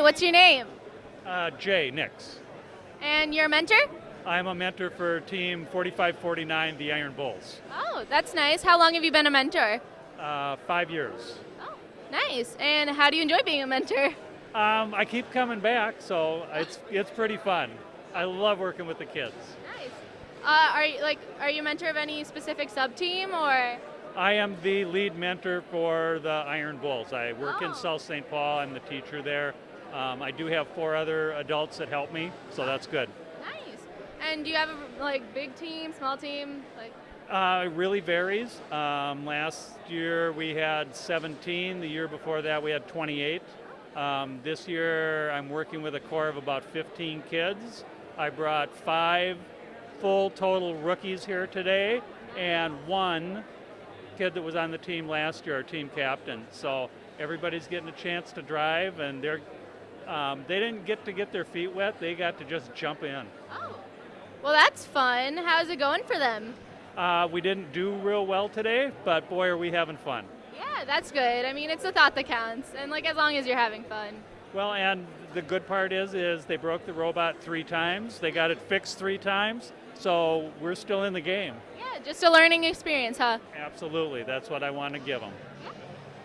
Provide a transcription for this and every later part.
Hi, what's your name? Uh, Jay Nix. And your mentor? I'm a mentor for Team 4549, the Iron Bulls. Oh, that's nice. How long have you been a mentor? Uh, five years. Oh, nice. And how do you enjoy being a mentor? Um, I keep coming back, so it's it's pretty fun. I love working with the kids. Nice. Uh, are you like are you a mentor of any specific sub team or? I am the lead mentor for the Iron Bulls. I work Oh. in South St. Paul. I'm the teacher there. Um, I do have four other adults that help me, so that's good. Nice. And do you have a like big team, small team? Like Uh, it really varies. Um, last year we had 17. The year before that we had 28. Um, this year I'm working with a core of about 15 kids. I brought five full total rookies here today and one kid that was on the team last year, our team captain. So everybody's getting a chance to drive and they're um, they didn't get to get their feet wet. They got to just jump in. oh, well that's fun. How's it going for them? Uh, we didn't do real well today, but boy, are we having fun. Yeah, that's good. I mean, it's the thought that counts, and like as long as you're having fun. Well, and the good part is, is they broke the robot three times. They got it fixed three times, so we're still in the game. Yeah, just a learning experience, huh? Absolutely, that's what I want to give them.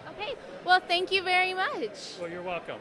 Okay. Well, thank you very much. Well, you're welcome.